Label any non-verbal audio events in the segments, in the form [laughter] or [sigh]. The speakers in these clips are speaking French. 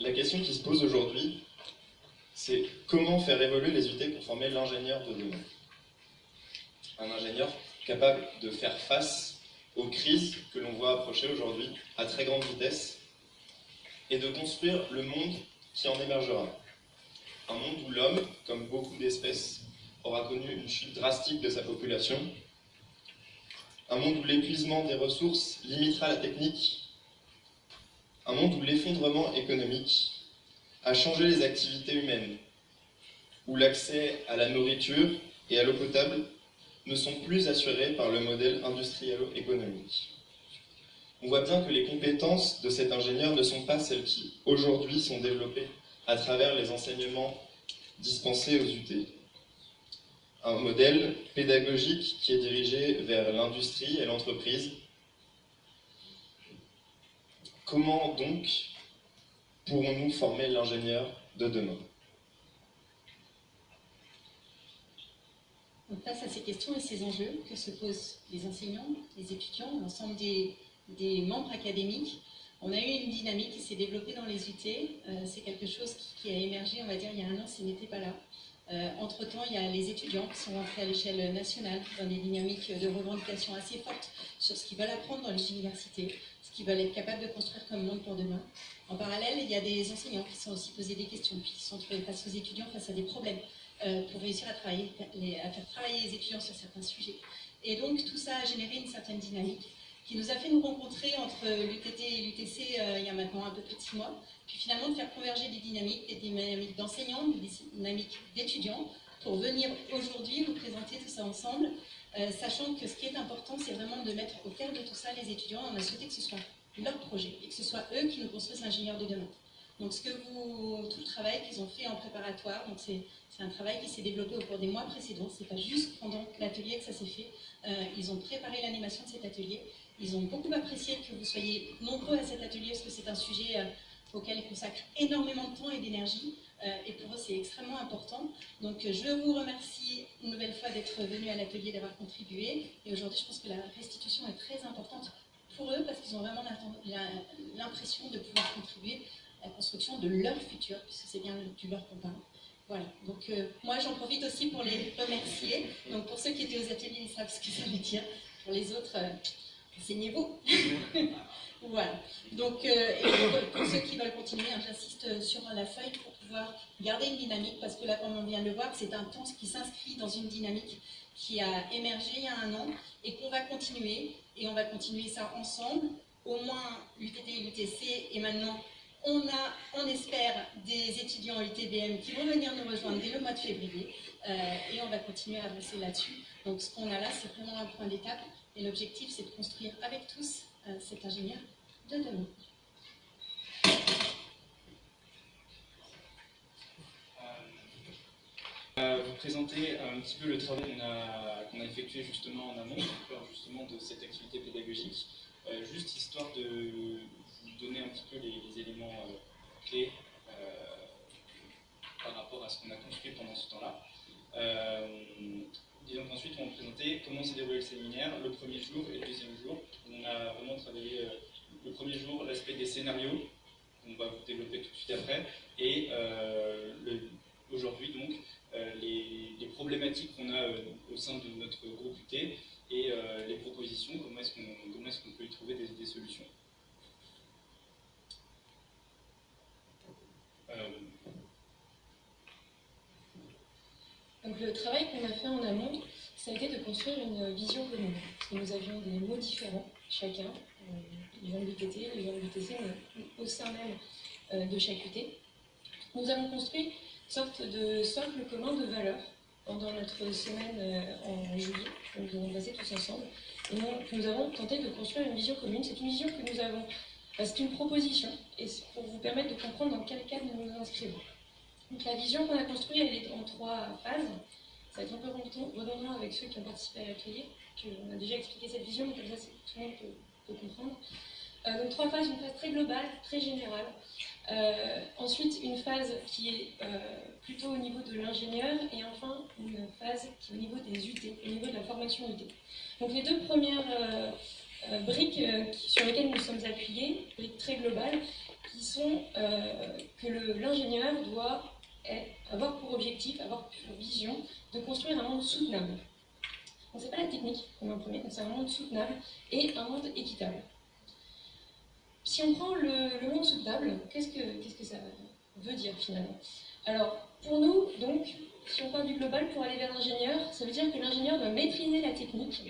La question qui se pose aujourd'hui, c'est comment faire évoluer les UT pour former l'ingénieur de demain? Un ingénieur capable de faire face aux crises que l'on voit approcher aujourd'hui à très grande vitesse et de construire le monde qui en émergera. Un monde où l'homme, comme beaucoup d'espèces, aura connu une chute drastique de sa population. Un monde où l'épuisement des ressources limitera la technique. Un monde où l'effondrement économique a changé les activités humaines, où l'accès à la nourriture et à l'eau potable ne sont plus assurés par le modèle industriel-économique. On voit bien que les compétences de cet ingénieur ne sont pas celles qui, aujourd'hui, sont développées à travers les enseignements dispensés aux UT. Un modèle pédagogique qui est dirigé vers l'industrie et l'entreprise. Comment donc pourrons-nous former l'ingénieur de demain? Face à ces questions et ces enjeux que se posent les enseignants, les étudiants, l'ensemble des, membres académiques, on a eu une dynamique qui s'est développée dans les UT. Euh, c'est quelque chose qui, a émergé, on va dire, il y a un an, ce n'était pas là. Euh, entre-temps, il y a les étudiants qui sont rentrés à l'échelle nationale dans des dynamiques de revendication assez fortes sur ce qu'ils veulent apprendre dans les universités, ce qu'ils veulent être capables de construire comme monde pour demain. En parallèle, il y a des enseignants qui sont aussi posés des questions, qui sont trouvés face aux étudiants face à des problèmes. Euh, pour réussir à, travailler, à faire travailler les étudiants sur certains sujets. Et donc tout ça a généré une certaine dynamique qui nous a fait nous rencontrer entre l'UTT et l'UTC euh, il y a maintenant un peu plus de six mois, puis finalement de faire converger des dynamiques, des dynamiques d'enseignants, des dynamiques d'étudiants, pour venir aujourd'hui vous présenter tout ça ensemble, euh, sachant que ce qui est important, c'est vraiment de mettre au cœur de tout ça les étudiants. On a souhaité que ce soit leur projet et que ce soit eux qui nous construisent l'ingénieur de demain. Donc tout le travail qu'ils ont fait en préparatoire, c'est un travail qui s'est développé au cours des mois précédents, c'est pas juste pendant l'atelier que ça s'est fait, euh, ils ont préparé l'animation de cet atelier, ils ont beaucoup apprécié que vous soyez nombreux à cet atelier parce que c'est un sujet euh, auquel ils consacrent énormément de temps et d'énergie, et pour eux c'est extrêmement important. Donc je vous remercie une nouvelle fois d'être venus à l'atelier, d'avoir contribué, et aujourd'hui je pense que la restitution est très importante pour eux parce qu'ils ont vraiment l'impression de pouvoir contribuer la construction de leur futur, puisque c'est bien du leur qu'on parle. Voilà, donc euh, moi j'en profite aussi pour les remercier. Donc pour ceux qui étaient aux ateliers, ils savent ce que ça veut dire. Pour les autres, euh, enseignez-vous. [laughs] voilà, donc euh, pour, ceux qui veulent continuer, hein, j'insiste sur la feuille pour garder une dynamique, parce que là, comme on vient de le voir, c'est un temps qui s'inscrit dans une dynamique qui a émergé il y a un an et qu'on va continuer, et on va continuer ça ensemble, au moins l'UTT et l'UTC, et maintenant on a, on espère, des étudiants UTBM qui vont venir nous rejoindre dès le mois de février euh, et on va continuer à avancer là-dessus. Donc ce qu'on a là, c'est vraiment un point d'étape et l'objectif, c'est de construire avec tous euh, cet ingénieur de demain. Euh, vous présenter un petit peu le travail qu'on a, qu'on effectué justement en amont, justement de cette activité pédagogique, juste histoire de donner un petit peu les, éléments euh, clés euh, par rapport à ce qu'on a construit pendant ce temps-là. Euh, disons qu'ensuite, on va présenter comment s'est déroulé le séminaire, le premier jour et le deuxième jour. On a vraiment travaillé le premier jour l'aspect des scénarios, on va vous développer tout de suite après, et aujourd'hui donc les, problématiques qu'on a au sein de notre groupe UT et les propositions, comment est-ce qu'on peut y trouver des solutions. Euh, Donc le travail qu'on a fait en amont, ça a été de construire une vision commune. Parce que nous avions des mots différents, chacun, euh, les gens de l'UTT, les gens de l'UTC, au sein même euh, de chaque UT. Nous avons construit sorte de socle commun de valeurs pendant notre semaine en juillet, que nous avons passé tous ensemble. Et nous avons tenté de construire une vision commune. C'est une vision que nous avons c'est une proposition, et c'est pour vous permettre de comprendre dans quel cadre nous nous inscrivons. Donc la vision qu'on a construite, elle est en trois phases. Ça va être un peu redondant avec ceux qui ont participé à l'atelier, qu'on a déjà expliqué cette vision, mais comme ça tout le monde peut, comprendre. Euh, donc trois phases, une phase très globale, très générale. Euh, ensuite, une phase qui est euh, plutôt au niveau de l'ingénieur, et enfin une phase qui est au niveau des UT, au niveau de la formation UT. Donc les deux premières euh, briques sur lesquelles nous sommes appuyés, briques très globales, qui sont que l'ingénieur doit avoir pour objectif, avoir pour vision de construire un monde soutenable. Donc c'est pas la technique met en premier, c'est un monde soutenable et un monde équitable. Si on prend le, monde soutenable, qu'est-ce que, que ça veut dire finalement? Alors, pour nous, donc, si on parle du global, pour aller vers l'ingénieur, ça veut dire que l'ingénieur doit maîtriser la technique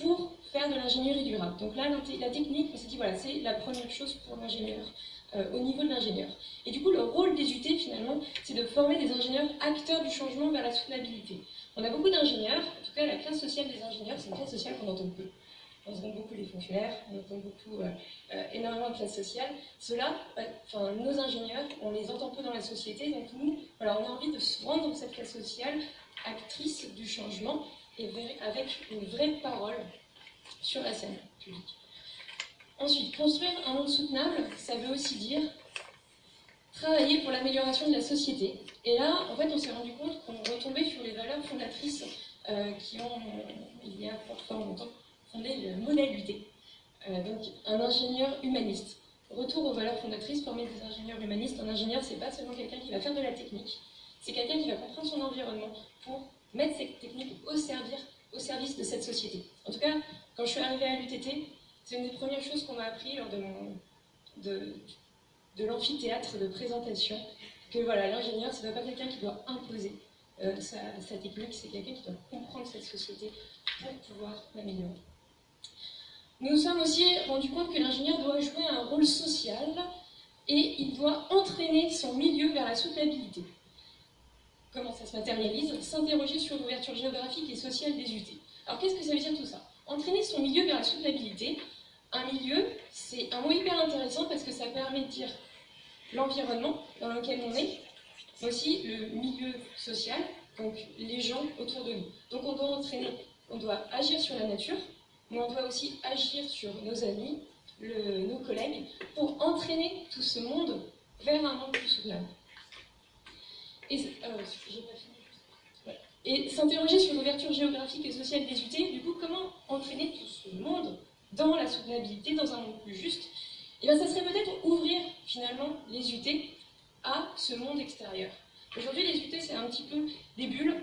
pour faire de l'ingénierie durable. Donc là, la technique, on s'est dit, voilà, c'est la première chose pour l'ingénieur, euh, au niveau de l'ingénieur. Et du coup, le rôle des UT, finalement, c'est de former des ingénieurs acteurs du changement vers la soutenabilité. On a beaucoup d'ingénieurs, en tout cas la classe sociale des ingénieurs, c'est une classe sociale qu'on entend peu. On entend beaucoup les fonctionnaires, on entend beaucoup, euh, euh, énormément de classe sociale. Cela, enfin, nos ingénieurs, on les entend peu dans la société, donc nous, on a envie de se rendre dans cette classe sociale actrice du changement et avec une vraie parole sur la scène publique. Ensuite, construire un monde soutenable, ça veut aussi dire travailler pour l'amélioration de la société. Et là, en fait, on s'est rendu compte qu'on retombait sur les valeurs fondatrices euh, qui ont, il y a fort longtemps, fondé le modèle UT. Euh, donc, un ingénieur humaniste. Retour aux valeurs fondatrices, former des ingénieurs humanistes. Un ingénieur, c'est pas seulement quelqu'un qui va faire de la technique, c'est quelqu'un qui va comprendre son environnement pour mettre cette technique au, servir, au service de cette société. En tout cas, quand je suis arrivée à l'UTT, c'est une des premières choses qu'on m'a appris lors de, de, de l'amphithéâtre de présentation, que voilà, l'ingénieur, ce n'est pas quelqu'un qui doit imposer euh, sa, technique, c'est quelqu'un qui doit comprendre cette société pour pouvoir l'améliorer. Nous nous sommes aussi rendus compte que l'ingénieur doit jouer un rôle social et il doit entraîner son milieu vers la soutenabilité. Comment ça se matérialise? S'interroger sur l'ouverture géographique et sociale des UT. Alors qu'est-ce que ça veut dire tout ça? Entraîner son milieu vers la soutenabilité, un milieu, c'est un mot hyper intéressant parce que ça permet de dire l'environnement dans lequel on est, aussi le milieu social, donc les gens autour de nous. Donc on doit entraîner, on doit agir sur la nature, mais on doit aussi agir sur nos amis, nos collègues, pour entraîner tout ce monde vers un monde plus soutenable. Et, euh, s'interroger sur l'ouverture géographique et sociale des UT, du coup, comment entraîner tout ce monde dans la soutenabilité, dans un monde plus juste? Et eh bien, ça serait peut-être ouvrir finalement les UT à ce monde extérieur. Aujourd'hui, les UT, c'est un petit peu des bulles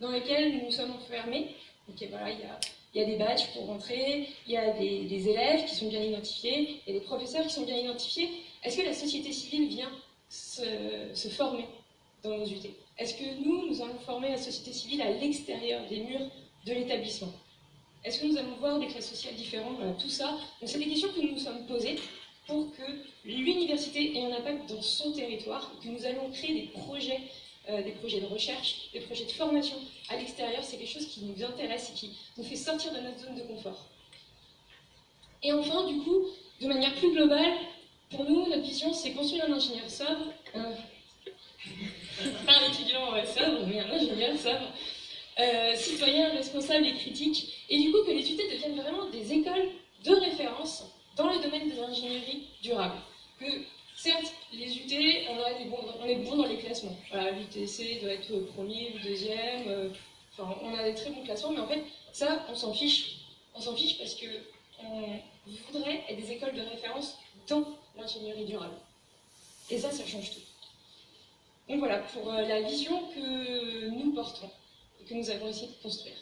dans lesquelles nous nous sommes enfermés. Ok, voilà, il y a, y a, des badges pour rentrer, il y a des, élèves qui sont bien identifiés, il y a des professeurs qui sont bien identifiés. Est-ce que la société civile vient se, former dans nos UT Est-ce que nous, nous allons former la société civile à l'extérieur des murs de l'établissement? Est-ce que nous allons voir des classes sociales différentes? Tout ça, c'est des questions que nous nous sommes posées pour que l'université ait un impact dans son territoire, que nous allons créer des projets, euh, des projets de recherche, des projets de formation à l'extérieur. C'est quelque chose qui nous intéresse et qui nous fait sortir de notre zone de confort. Et enfin, du coup, de manière plus globale, pour nous, notre vision, c'est construire un ingénieur sobre, [laughs] pas un étudiant sobre, mais un ingénieur sobre, euh, citoyens, responsables et critiques, et du coup que les UT deviennent vraiment des écoles de référence dans le domaine de l'ingénierie durable. Certes, les UT, on, a bons, on est bon dans les classements. Voilà, L'UTC doit être premier ou deuxième, euh, enfin, on a des très bons classements, mais en fait, ça, on s'en fiche. On s'en fiche parce que on voudrait être des écoles de référence dans l'ingénierie durable. Et ça, ça change tout. Donc voilà, pour euh, la vision que nous portons que nous avons essayé de construire.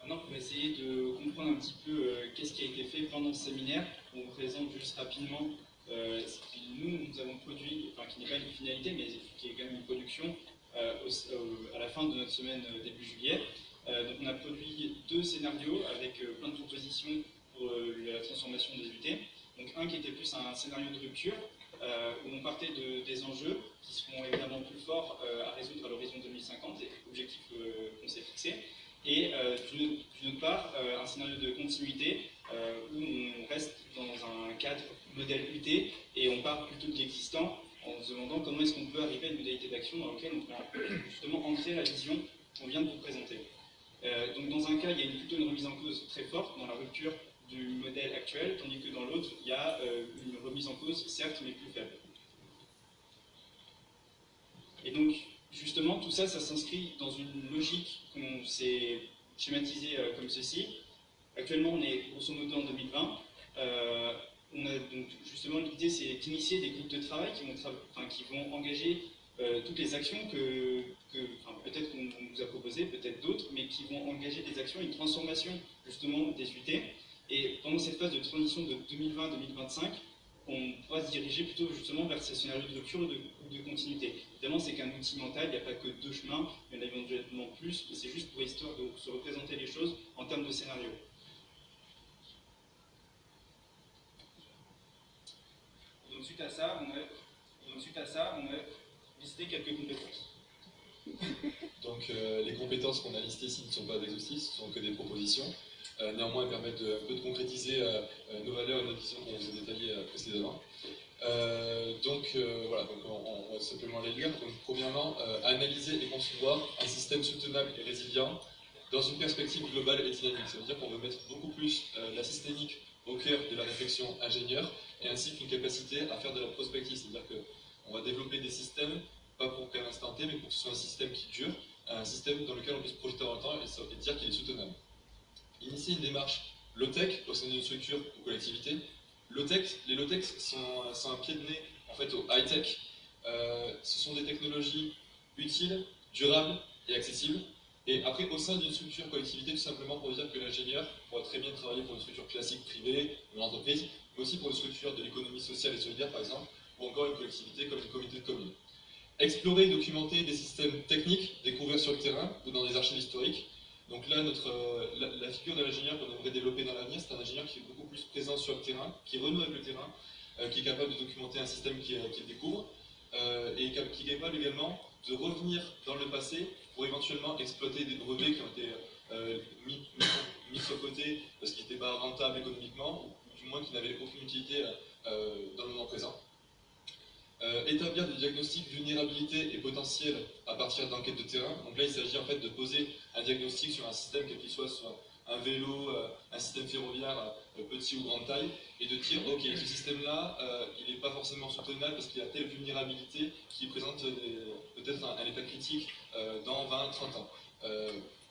Maintenant, pour essayer de comprendre un petit peu euh, qu'est-ce qui a été fait pendant ce séminaire, on vous présente juste rapidement que nous, avons produit, enfin qui n'est pas une finalité, mais qui est quand même une production euh, à la fin de notre semaine début juillet. donc on a produit deux scénarios avec plein de propositions pour la transformation des UT. Donc un qui était plus un scénario de rupture, euh, où on partait de, des enjeux qui seront évidemment plus forts euh, à résoudre à l'horizon 2050, et objectifs euh, qu'on s'est fixés, et d'une autre part, un scénario de continuité où on reste dans un cadre modèle UT et on part plutôt de l'existant en se demandant comment est-ce qu'on peut arriver à une modalité d'action dans laquelle on peut justement ancrer la vision qu'on vient de vous présenter. donc dans un cas, il y a plutôt une remise en cause très forte dans la rupture du modèle actuel, tandis que dans l'autre, il y a euh, une remise en cause, certes, mais plus faible. Et donc, justement, tout ça, ça s'inscrit dans une logique qu'on s'est schématisée euh, comme ceci. Actuellement, on est grosso modo en 2020. On a donc justement l'idée c'est d'initier des groupes de travail qui vont, engager euh, toutes les actions que, peut-être qu'on vous a proposées, peut-être d'autres, mais qui vont engager des actions, une transformation justement des UT. Et pendant cette phase de transition de 2020-2025, on pourra se diriger plutôt justement vers ces scénarios de rupture ou de, de, continuité. Évidemment, c'est qu'un outil mental, il n'y a pas que deux chemins, il y en a éventuellement plus, mais c'est juste pour histoire de se représenter les choses en termes de scénario. Donc suite à ça, on a, donc, suite à ça, on a listé quelques compétences. [laughs] Donc euh, les compétences qu'on a listées ici ne sont pas exhaustives, ce sont que des propositions. Euh, néanmoins, elles permettent de, un peu de concrétiser euh, nos valeurs et nos visions qu'on vous a détaillées précédemment. donc voilà, donc on, va simplement les lire. Donc, premièrement, analyser et concevoir un système soutenable et résilient dans une perspective globale et dynamique. Ça veut dire qu'on veut mettre beaucoup plus la systémique au cœur de la réflexion ingénieure et ainsi qu'une capacité à faire de la prospective. C'est-à-dire qu'on va développer des systèmes pas pour qu'à l'instant T, mais pour que ce soit un système qui dure, un système dans lequel on puisse projeter le temps et, dire qu'il est soutenable. Initier une démarche low-tech au sein d'une structure ou collectivité. les low-tech sont, un pied de nez en fait, au high-tech. Euh, ce sont des technologies utiles, durables et accessibles. Et après, au sein d'une structure collectivité, tout simplement pour dire que l'ingénieur très bien travailler pour une structure classique privée, une entreprise, mais aussi pour une structure de l'économie sociale et solidaire, par exemple, ou encore une collectivité comme une communauté de communes. Explorer et documenter des systèmes techniques découverts sur le terrain ou dans des archives historiques. Donc là, notre, euh, la, figure de l'ingénieur qu'on aimerait développer dans l'avenir, c'est un ingénieur qui est beaucoup plus présent sur le terrain, qui renoue avec le terrain, euh, qui est capable de documenter un système qu'il découvre, euh, et qui est capable également de revenir dans le passé pour éventuellement exploiter des brevets qui ont été mis, mis, sur côté parce qu'ils n'étaient pas rentables économiquement, ou du moins qui n'avaient aucune utilité dans le moment présent. Euh, établir des diagnostics vulnérabilité et potentiel à partir d'enquêtes de terrain. Donc là, il s'agit en fait de poser un diagnostic sur un système, quel qu'il soit, soit un vélo, euh, un système ferroviaire euh, petit ou grande taille, et de dire, ok, ce système-là, il n'est pas forcément soutenable parce qu'il a telle vulnérabilité qui présente peut-être un, état critique dans 20-30 ans.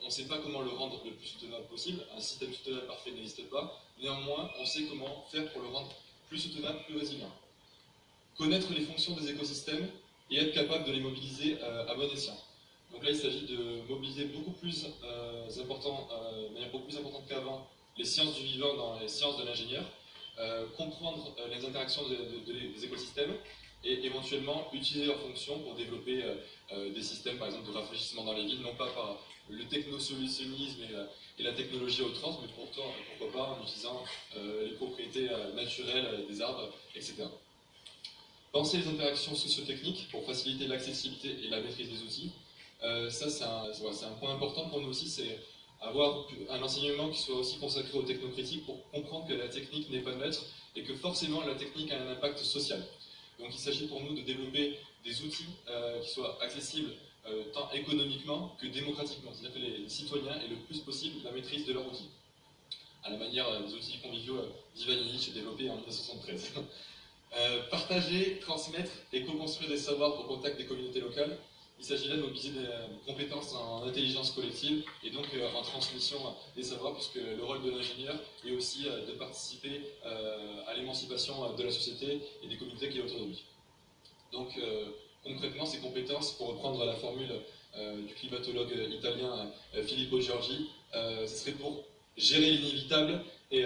On ne sait pas comment le rendre le plus soutenable possible, un système soutenable parfait n'existe pas, néanmoins, on sait comment faire pour le rendre plus soutenable, plus résilient. Connaître les fonctions des écosystèmes et être capable de les mobiliser euh, à bon escient. Donc là, il s'agit de mobiliser beaucoup plus euh, important, euh, de manière beaucoup plus importante qu'avant les sciences du vivant dans les sciences de l'ingénieur, comprendre les interactions des écosystèmes et éventuellement utiliser leurs fonctions pour développer des systèmes, par exemple, de rafraîchissement dans les villes, non pas par le technosolutionnisme et, la technologie à outrance, mais pourtant, pourquoi pas en utilisant les propriétés naturelles des arbres, etc. Penser les interactions socio-techniques pour faciliter l'accessibilité et la maîtrise des outils. Euh, ça, c'est un, point important pour nous aussi, c'est avoir un enseignement qui soit aussi consacré aux technocritiques pour comprendre que la technique n'est pas neutre et que forcément la technique a un impact social. Donc il s'agit pour nous de développer des outils euh, qui soient accessibles euh, tant économiquement que démocratiquement, c'est-à-dire que les, citoyens aient le plus possible la maîtrise de leurs outils, à la manière des outils conviviaux d'Ivan Illich développés en 1973. [laughs] Euh, partager, transmettre et co-construire des savoirs au contact des communautés locales. Il s'agit là de mobiliser des compétences en intelligence collective et donc euh, en transmission des savoirs, puisque le rôle de l'ingénieur est aussi euh, de participer à l'émancipation de la société et des communautés qui est autour de lui. Donc concrètement, ces compétences, pour reprendre la formule du climatologue italien Filippo Giorgi, ce serait pour gérer l'inévitable et,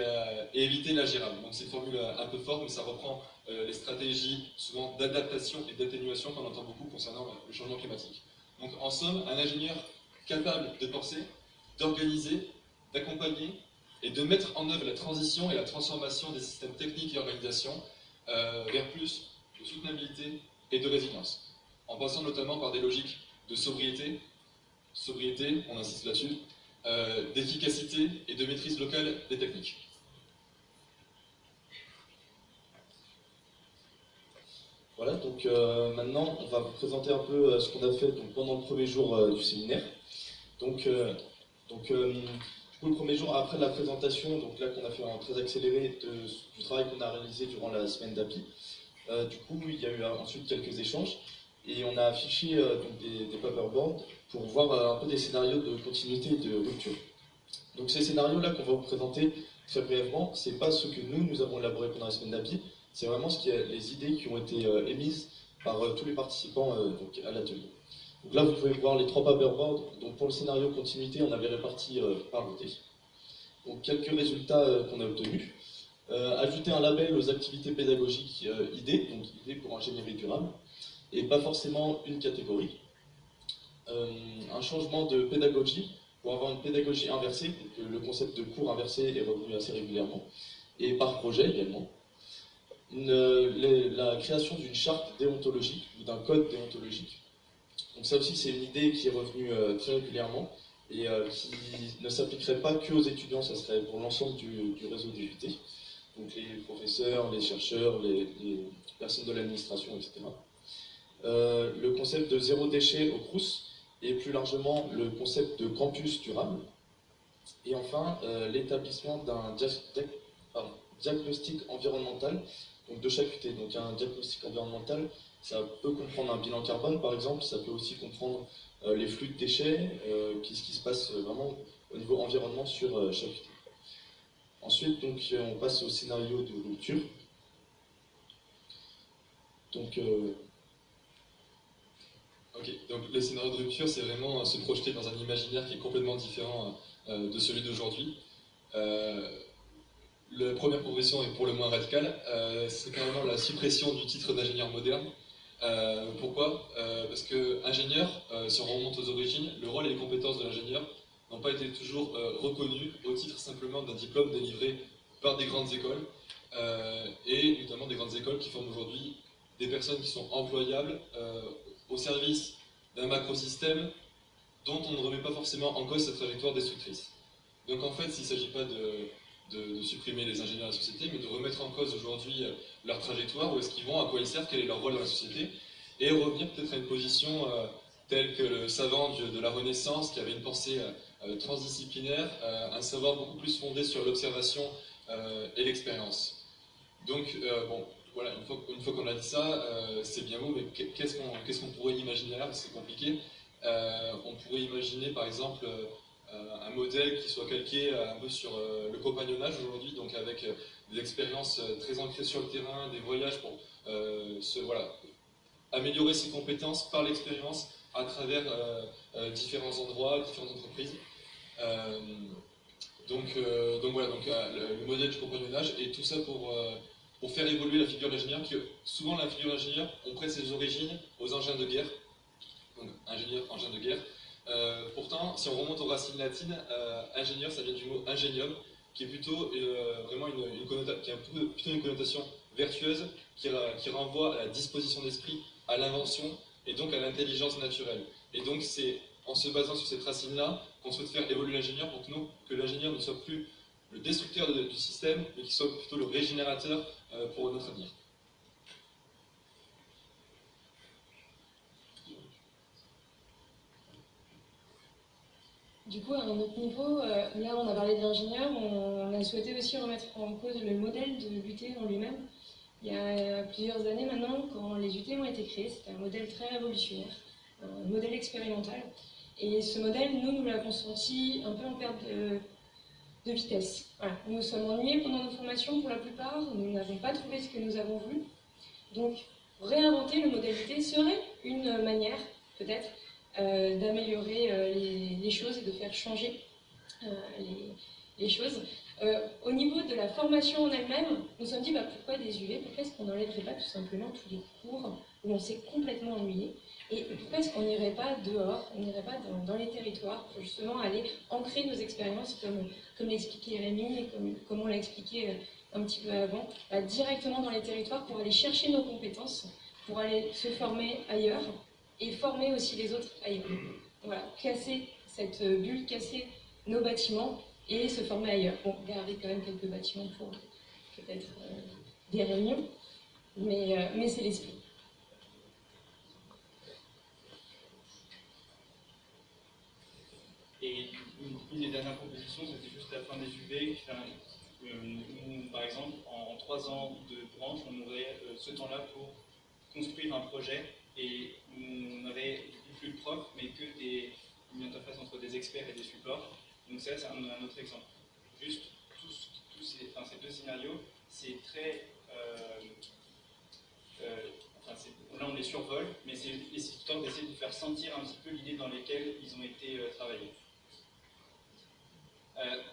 éviter l'ingérable. Donc c'est une formule un peu forte, mais ça reprend euh, les stratégies souvent d'adaptation et d'atténuation qu'on entend beaucoup concernant le changement climatique. Donc en somme, un ingénieur capable de penser, d'organiser, d'accompagner et de mettre en œuvre la transition et la transformation des systèmes techniques et organisations euh, vers plus de soutenabilité et de résilience, en passant notamment par des logiques de sobriété, sobriété, on insiste là-dessus, euh, d'efficacité et de maîtrise locale des techniques. Voilà, donc euh, maintenant, on va vous présenter un peu euh, ce qu'on a fait pendant le premier jour du séminaire. Donc, donc le premier jour, après la présentation, donc là qu'on a fait un très accéléré du travail qu'on a réalisé durant la semaine d'API, du coup, il y a eu ensuite quelques échanges et on a affiché donc, des, paperboards pour voir un peu des scénarios de continuité et de rupture. Donc ces scénarios-là qu'on va vous présenter très brièvement, c'est pas ce que nous, nous avons élaboré pendant la semaine d'API, c'est vraiment ce qui est, les idées qui ont été euh, émises par euh, tous les participants euh, à l'atelier. Donc là, vous pouvez voir les trois paperboards. Donc pour le scénario continuité, on avait réparti par beauté. Donc quelques résultats qu'on a obtenus. ajouter un label aux activités pédagogiques idées, donc idées pour ingénierie durable, et pas forcément une catégorie. un changement de pédagogie pour avoir une pédagogie inversée, le concept de cours inversé est revenu assez régulièrement, et par projet également. la création d'une charte déontologique ou d'un code déontologique. Donc ça aussi c'est une idée qui est revenue euh, très régulièrement et euh, qui ne s'appliquerait pas que aux étudiants, ça serait pour l'ensemble du, réseau des UT, donc les professeurs, les chercheurs, les, personnes de l'administration, etc. Euh, le concept de zéro déchet au CRUS, et plus largement le concept de campus durable. Et enfin, euh, l'établissement d'un diagnostic environnemental donc de chaque UT. Donc un diagnostic environnemental, ça peut comprendre un bilan carbone par exemple, ça peut aussi comprendre euh, les flux de déchets, qu'est-ce qui se passe vraiment au niveau environnement sur chaque UT. Ensuite, donc, on passe au scénario de rupture. Donc, Donc le scénario de rupture, c'est vraiment se projeter dans un imaginaire qui est complètement différent euh, de celui d'aujourd'hui. Euh, la première progression est pour le moins radicale, euh, c'est carrément la suppression du titre d'ingénieur moderne. pourquoi? Parce que ingénieur, si on remonte aux origines, le rôle et les compétences de l'ingénieur n'ont pas été toujours reconnus au titre simplement d'un diplôme délivré par des grandes écoles, et notamment des grandes écoles qui forment aujourd'hui des personnes qui sont employables au service d'un macrosystème dont on ne remet pas forcément en cause sa trajectoire destructrice. Donc en fait, il ne s'agit pas de, supprimer les ingénieurs de la société, mais de remettre en cause aujourd'hui euh, leur trajectoire, où est-ce qu'ils vont, à quoi ils servent, quel est leur rôle dans la société, et revenir peut-être à une position euh, telle que le savant de, la Renaissance, qui avait une pensée euh, transdisciplinaire, un savoir beaucoup plus fondé sur l'observation et l'expérience. Donc, bon, voilà, une fois, qu'on a dit ça, euh, c'est bien beau, mais qu'est-ce qu'on pourrait imaginer là? C'est compliqué. Euh, on pourrait imaginer par exemple euh, un modèle qui soit calqué un peu sur le compagnonnage aujourd'hui, donc avec des expériences très ancrées sur le terrain, des voyages pour améliorer ses compétences par l'expérience à travers différents endroits, différentes entreprises. donc, donc voilà, donc, le, modèle du compagnonnage et tout ça pour pour faire évoluer la figure d'ingénieur, qui souvent la figure d'ingénieur, on prête ses origines aux engins de guerre, donc ingénieur, engin de guerre. Euh, pourtant, si on remonte aux racines latines, euh, ingénieur, ça vient du mot ingénium, qui est plutôt euh, vraiment une, qui a plutôt une connotation vertueuse, qui, renvoie à la disposition d'esprit, à l'invention, et donc à l'intelligence naturelle. Et donc c'est en se basant sur cette racine-là qu'on souhaite faire évoluer l'ingénieur pour que, que l'ingénieur ne soit plus le destructeur du système, mais qui soit plutôt le régénérateur euh, pour notre avenir. Du coup, à un autre niveau, euh, là on a parlé de l'ingénieur, on a souhaité aussi remettre en cause le modèle de l'UT en lui-même. Il y a plusieurs années maintenant, quand les UT ont été créés, c'était un modèle très révolutionnaire, un modèle expérimental. Et ce modèle, nous, nous l'avons senti un peu en perte de, de vitesse. Nous nous sommes ennuyés pendant nos formations pour la plupart, nous n'avons pas trouvé ce que nous avons voulu. Donc, réinventer le modalité serait une manière, peut-être, euh, d'améliorer euh, les, choses et de faire changer euh, les, choses. au niveau de la formation en elle-même, nous nous sommes dit bah, pourquoi des UV Pourquoi est-ce qu'on n'enlèverait pas tout simplement tous les cours où on s'est complètement ennuyé et pourquoi est-ce qu'on n'irait pas dehors, on n'irait pas dans, les territoires pour justement aller ancrer nos expériences, comme, comme l'expliquait Rémi et comme, comme on l'a expliqué euh, un petit peu avant, bah, directement dans les territoires pour aller chercher nos compétences, pour aller se former ailleurs et former aussi les autres ailleurs. Voilà, casser cette bulle, casser nos bâtiments et se former ailleurs. Bon, garder quand même quelques bâtiments pour peut-être euh, des réunions, mais, euh, mais c'est l'esprit. Et une, des dernières propositions, c'était juste la fin des UV. Euh, par exemple, en, trois ans de branche, on aurait euh, ce temps-là pour construire un projet et on n'aurait plus de profs, mais que des, une interface entre des experts et des supports. Donc ça, c'est un, autre exemple. Juste tous ces, deux scénarios, c'est très... enfin, là, on les survole, mais c'est histoire d'essayer de faire sentir un petit peu l'idée dans laquelle ils ont été travaillés.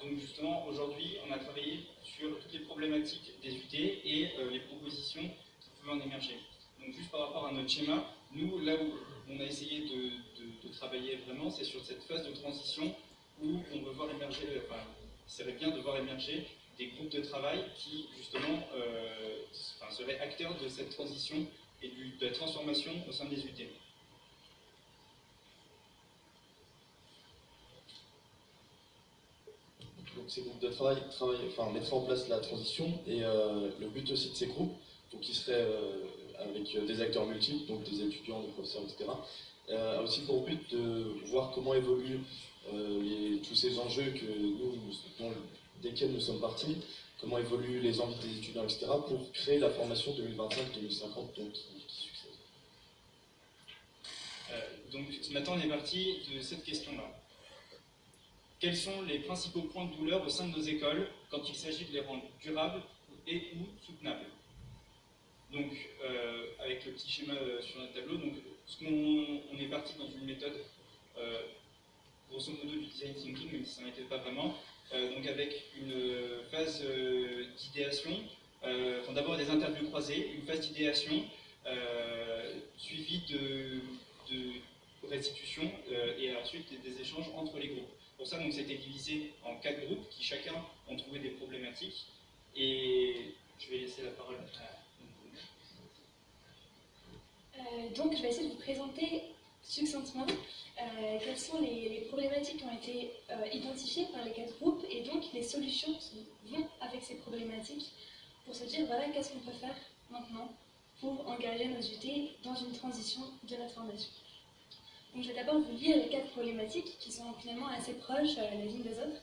Donc justement, aujourd'hui, on a travaillé sur toutes les problématiques des UT et les propositions qui pouvaient en émerger. Donc juste par rapport à notre schéma, nous, là où on a essayé de, travailler vraiment, c'est sur cette phase de transition où on veut voir émerger, enfin, il serait bien de voir émerger des groupes de travail qui, justement, euh, seraient acteurs de cette transition et de la transformation au sein des UT. Donc ces groupes de travail enfin, mettraient en place la transition et euh, le but aussi de ces groupes, donc qui seraient euh, avec euh, des acteurs multiples, donc des étudiants, des professeurs, etc., a aussi pour but de voir comment évoluent tous ces enjeux que nous, desquels nous sommes partis, comment évoluent les envies des étudiants, etc., pour créer la formation 2025-2050 donc, qui, succède. donc maintenant on est parti de cette question-là. Quels sont les principaux points de douleur au sein de nos écoles quand il s'agit de les rendre durables et ou soutenables donc, euh, avec le petit schéma euh, sur notre tableau, donc, on est parti dans une méthode, euh, grosso modo, du design thinking, même si ça n'était pas vraiment, donc avec une phase d'idéation, d'abord des interviews croisées, une phase d'idéation, suivie de, restitution et ensuite des, échanges entre les groupes. Pour ça, donc, c'était divisé en quatre groupes qui chacun ont trouvé des problématiques. Et je vais laisser la parole à euh, donc, je vais essayer de vous présenter succinctement euh, quelles sont les, problématiques qui ont été euh, identifiées par les quatre groupes et donc les solutions qui vont avec ces problématiques pour se dire voilà qu'est-ce qu'on peut faire maintenant pour engager nos UT dans une transition de la formation. Je vais d'abord vous lire les quatre problématiques qui sont finalement assez proches les unes des autres.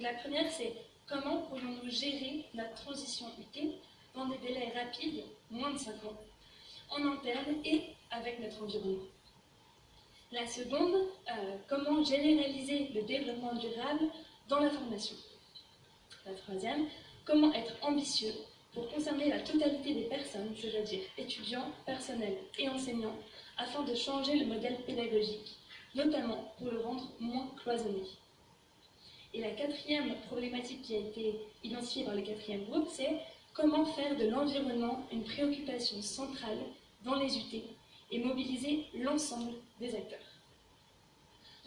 La première, c'est comment pourrions-nous gérer notre transition UT dans des délais rapides, moins de 5 ans, en interne et avec notre environnement? La seconde, euh, comment généraliser le développement durable dans la formation? La troisième, comment être ambitieux pour concerner la totalité des personnes, c'est-à-dire étudiants, personnels et enseignants, afin de changer le modèle pédagogique, notamment pour le rendre moins cloisonné. Et la quatrième problématique qui a été identifiée par le quatrième groupe, c'est comment faire de l'environnement une préoccupation centrale dans les UT et mobiliser l'ensemble des acteurs.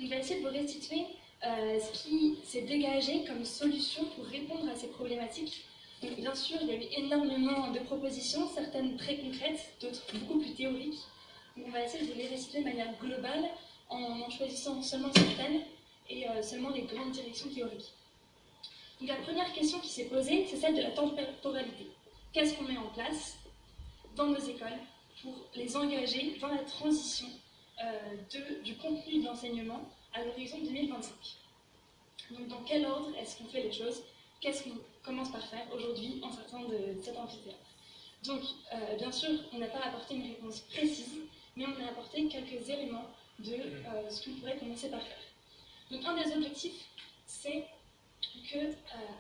On va essayer de vous restituer euh, ce qui s'est dégagé comme solution pour répondre à ces problématiques. bien sûr, il y a eu énormément de propositions, certaines très concrètes, d'autres beaucoup plus théoriques. On va essayer de les restituer de manière globale en en choisissant seulement certaines et euh, seulement les grandes directions théoriques. Donc la première question qui s'est posée, c'est celle de la temporalité. Qu'est-ce qu'on met en place dans nos écoles pour les engager dans la transition euh, du contenu de l'enseignement à l'horizon 2025. Donc dans quel ordre est-ce qu'on fait les choses? Qu'est-ce qu'on commence par faire aujourd'hui en sortant de cet amphithéâtre? Donc euh, bien sûr, on n'a pas apporté une réponse précise, mais on a apporté quelques éléments de euh, ce qu'on pourrait commencer par faire. Donc un des objectifs, c'est que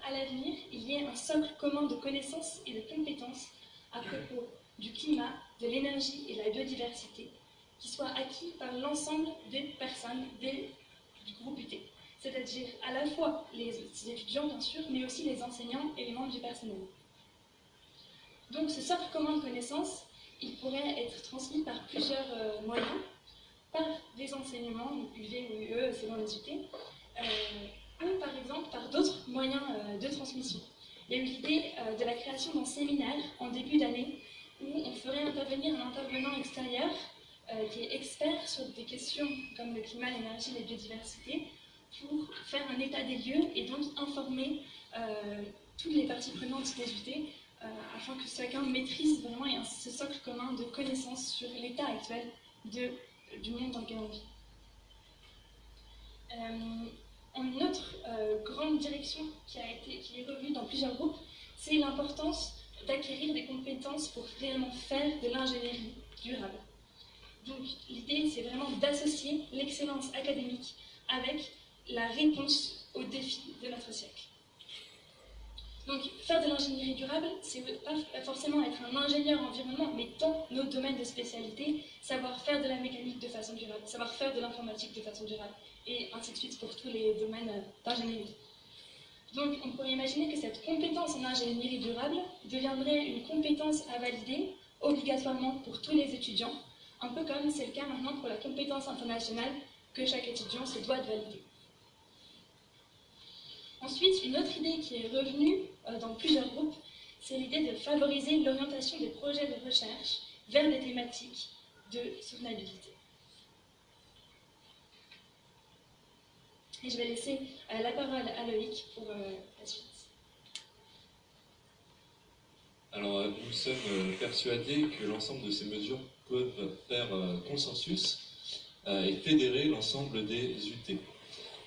à l'avenir, il y ait un socle commun de connaissances et de compétences à propos du climat, de l'énergie et de la biodiversité, qui soit acquis par l'ensemble des personnes des, du groupe UT. C'est-à-dire à la fois les étudiants, bien sûr, mais aussi les enseignants et les membres du personnel. Donc ce socle commun de connaissances, il pourrait être transmis par plusieurs euh, moyens, par des enseignements, UV ou UE selon les UT, euh, ou par exemple par d'autres moyens euh, de transmission. Il y a eu l'idée de la création d'un séminaire en début d'année où on ferait intervenir un intervenant extérieur qui est expert sur des questions comme le climat, l'énergie, la biodiversité, pour faire un état des lieux et donc informer toutes les parties prenantes des UT afin que chacun maîtrise vraiment ce socle commun de connaissances sur l'état actuel du monde dans lequel on vit. une autre grande direction qui, a été, qui est revenue dans plusieurs groupes, c'est l'importance d'acquérir des compétences pour réellement faire de l'ingénierie durable. Donc l'idée, c'est vraiment d'associer l'excellence académique avec la réponse aux défis de notre siècle. Donc faire de l'ingénierie durable, c'est pas forcément être un ingénieur environnement, mais dans nos domaines de spécialité, savoir faire de la mécanique de façon durable, savoir faire de l'informatique de façon durable, et ainsi de suite pour tous les domaines euh, d'ingénierie. Donc on pourrait imaginer que cette compétence en ingénierie durable deviendrait une compétence à valider obligatoirement pour tous les étudiants, un peu comme c'est le cas maintenant pour la compétence internationale que chaque étudiant se doit de valider. Ensuite, une autre idée qui est revenue euh, dans plusieurs groupes, c'est l'idée de favoriser l'orientation des projets de recherche vers des thématiques de soutenabilité. Et je vais laisser euh, la parole à Loïc pour euh, la suite. Alors, nous sommes persuadés que l'ensemble de ces mesures peuvent faire consensus et fédérer l'ensemble des UT.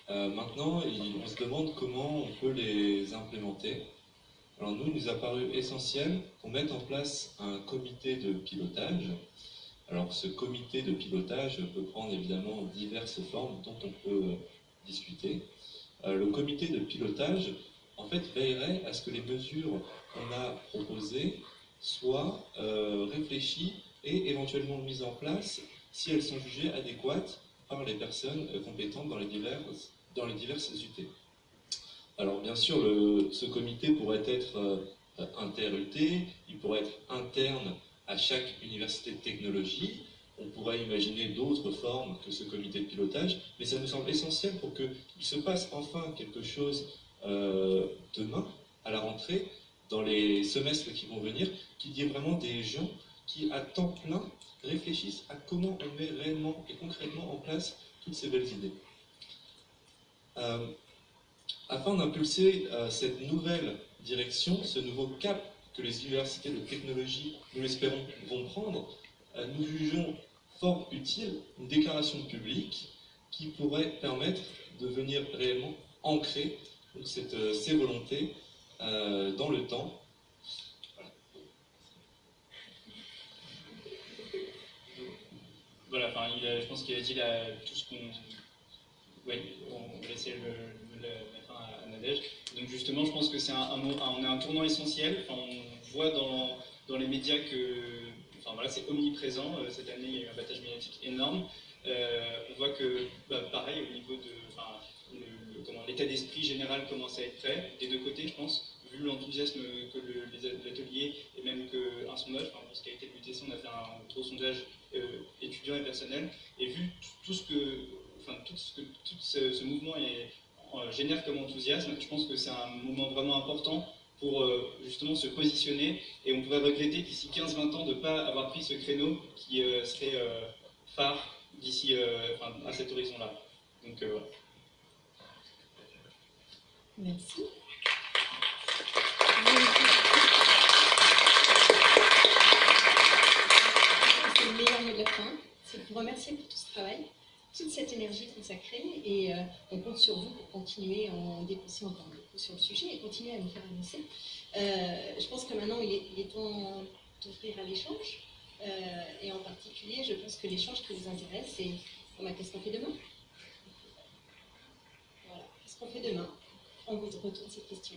Euh, maintenant, on se demande comment on peut les implémenter. Alors nous, il nous a paru essentiel qu'on mette en place un comité de pilotage. Alors ce comité de pilotage peut prendre évidemment diverses formes dont on peut discuter. Euh, le comité de pilotage, en fait, veillerait à ce que les mesures qu'on a proposées soient euh, réfléchies et éventuellement mises en place si elles sont jugées adéquates par les personnes compétentes dans les diverses dans les diverses UT. Alors bien sûr, ce comité pourrait être euh, inter-UT, il pourrait être interne à chaque université de technologie, on pourrait imaginer d'autres formes que ce comité de pilotage, mais ça nous semble essentiel pour qu'il se passe enfin quelque chose euh, demain, à la rentrée, dans les semestres qui vont venir, qu'il y ait vraiment des gens qui, à temps plein, réfléchissent à comment on met réellement et concrètement en place toutes ces belles idées. Euh, afin d'impulser euh, cette nouvelle direction, ce nouveau cap que les universités de technologie, nous l'espérons, vont prendre, euh, nous jugeons fort utile une déclaration publique qui pourrait permettre de venir réellement ancrer ces volontés dans le temps. Voilà, enfin, je pense qu'il a dit tout ce qu'on oui, on va laisser le, la fin à Nadège. Donc justement, je pense que c'est un, un tournant essentiel. on voit dans, dans, les médias que enfin, voilà, c'est omniprésent. Euh, cette année, il y a eu un battage médiatique énorme. Euh, on voit que, bah, pareil, au niveau de l'état d'esprit général commence à être prêt, des deux côtés, je pense, vu l'enthousiasme que l'atelier et même qu'un sondage, enfin, qui a été le on a fait un gros sondage euh, étudiant et personnel, et vu tout ce que tout ce ce, mouvement euh, génère comme enthousiasme, je pense que c'est un moment vraiment important pour euh, justement se positionner et on pourrait regretter d'ici 15-20 ans de ne pas avoir pris ce créneau qui euh, serait phare d'ici à cet horizon-là. Donc voilà. Merci. C'est le meilleur mot de la fin. C'est de vous remercier pour tout ce travail toute cette énergie consacrée et euh, on compte sur vous pour continuer à en dépousser encore beaucoup sur le sujet et continuer à nous faire avancer. Euh, je pense que maintenant il est, temps d'ouvrir à l'échange euh, et en particulier je pense que l'échange qui vous intéresse c'est qu'est-ce qu'on fait demain? Voilà, qu'est-ce qu'on fait demain? On vous retourne cette question.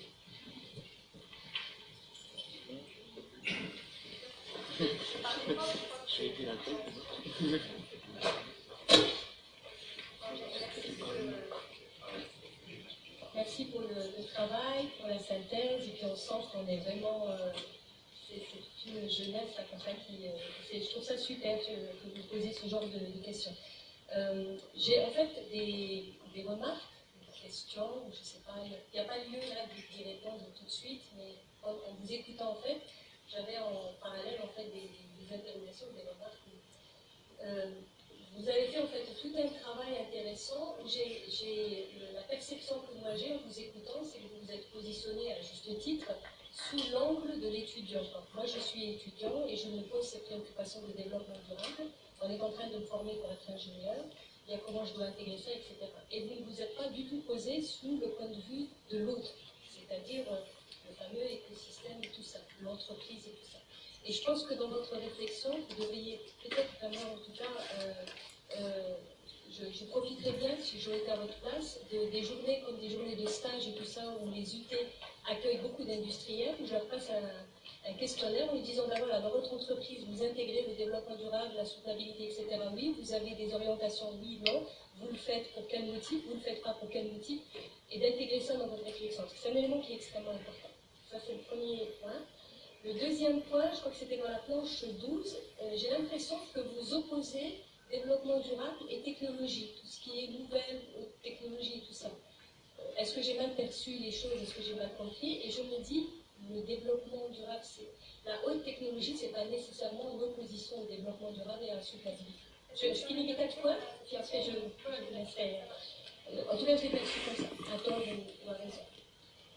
Merci pour le, travail, pour la synthèse, et puis on sent qu'on est vraiment. Euh, c'est une jeunesse comme ça qui. Euh, je trouve ça super que, vous posiez ce genre de, questions. Euh, j'ai en fait des, remarques, des questions, je sais pas, il n'y a, pas lieu là d'y répondre tout de suite, mais en, vous écoutant en fait, j'avais en parallèle en fait des, des interrogations, des remarques vous avez fait en fait tout un travail intéressant. J'ai la perception que moi j'ai en vous écoutant, c'est que vous vous êtes positionné à juste titre sous l'angle de l'étudiant. Moi, je suis étudiant et je me pose cette préoccupation de développement durable. On est en train de me former pour être ingénieur. Il y a comment je dois intégrer ça, etc. Et vous ne vous êtes pas du tout posé sous le point de vue de l'autre, c'est-à-dire le fameux écosystème et tout ça, l'entreprise et tout ça. Et je pense que dans votre réflexion, vous devriez peut-être vraiment, en tout cas, euh, euh, je, profiterais bien, si j'aurais été à votre place, des journées comme des journées de stage et tout ça, où les UT accueille beaucoup d'industriels, où je leur passe un, questionnaire en lui disant, ben voilà, dans votre entreprise, vous intégrez le développement durable, la soutenabilité, etc. Oui, vous avez des orientations, oui, non. Vous le faites pour quel motif, vous ne le faites pas pour quel motif, et d'intégrer ça dans votre réflexion. C'est un élément qui est extrêmement important. Ça, c'est le premier point. Le deuxième point, je crois que c'était dans la planche 12, euh, j'ai l'impression que vous opposez développement durable et technologie, tout ce qui est nouvelle technologie et tout ça. Euh, est-ce que j'ai mal perçu les choses Est-ce que j'ai mal compris? Et je me dis, le développement durable, c'est la haute technologie, c'est pas nécessairement l'opposition au développement durable et à la soutenabilité. Je, je finis mes quatre points, puis après je, je laisserai. Euh, en tout cas, je l'ai perçu comme ça. Attends, vous avez raison.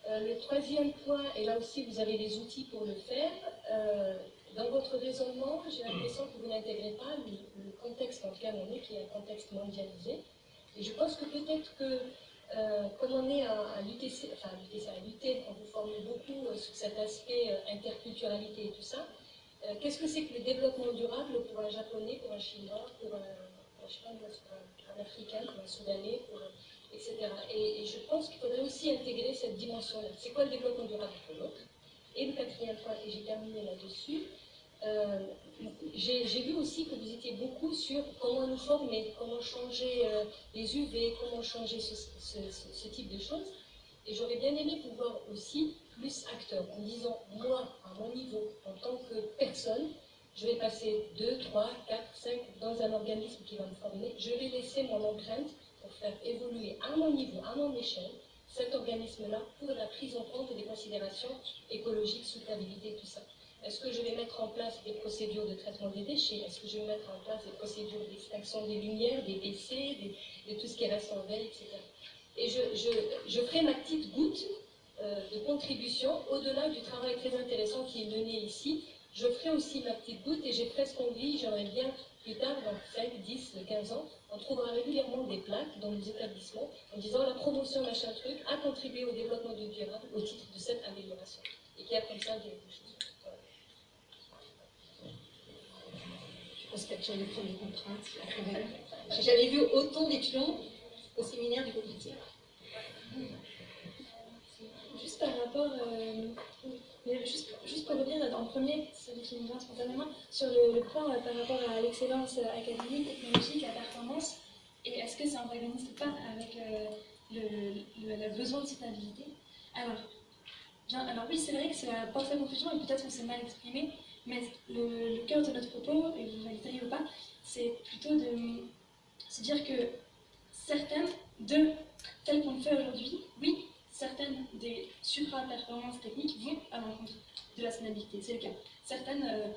Euh, le troisième point, et là aussi vous avez les outils pour le faire, euh, dans votre raisonnement, j'ai l'impression que vous n'intégrez pas le, contexte dans lequel on est, qui est un contexte mondialisé. Et je pense que peut-être que, euh, comme on est à, l'UTC, enfin à à l'UT, on vous forme beaucoup sur cet aspect interculturalité et tout ça, qu'est-ce que c'est que le développement durable pour un japonais, pour un chinois, pour un, pour un, africain, pour un soudanais, pour etc. Et, je pense qu'il faudrait aussi intégrer cette dimension-là. C'est quoi le développement durable pour l'autre? Et le quatrième point, et j'ai terminé là-dessus, euh, j'ai vu aussi que vous étiez beaucoup sur comment nous former, comment changer euh, les UV, comment changer ce, type de choses. Et j'aurais bien aimé pouvoir aussi plus acteur, en disant, moi, à mon niveau, en tant que personne, je vais passer 2, 3, 4, 5 dans un organisme qui va me former, je vais laisser mon empreinte pour faire évoluer à mon niveau, à mon échelle, cet organisme-là pour la prise en compte des considérations écologiques, soutenabilité, tout ça. Est-ce que je vais mettre en place des procédures de traitement des déchets? Est-ce que je vais mettre en place des procédures d'extinction des lumières, des WC, de tout ce qui reste en veille, etc. Et je, ferai ma petite goutte euh, de contribution au-delà du travail très intéressant qui est mené ici. Je ferai aussi ma petite goutte et j'ai presque envie, j'aimerais bien plus tard, dans 5, 10, 15 ans, on trouvera régulièrement des plaques dans nos établissements en disant la promotion machin truc a contribué au développement du durable au titre de cette amélioration. Et qu'il y a comme ça des, choses. Je pense qu'il y a déjà prendre des contraintes. J'ai jamais vu autant d'étudiants au séminaire du comité. Juste par rapport. Euh, juste, juste pour revenir le premier, celui qui me vient spontanément, sur le, point euh, par rapport à l'excellence euh, académique, technologique, à performance, et est-ce que ça n'antagonise pas avec euh, le, besoin de stabilité alors, alors oui, c'est vrai que c'est la parfaite confusion, et peut-être qu'on s'est mal exprimé, mais le, cœur de notre propos, et vous validez ou pas, c'est plutôt de se dire que certaines de telles qu'on le fait aujourd'hui, oui, certaines des supra-performances techniques vont à l'encontre de la scalabilité. C'est le cas. Certaines euh,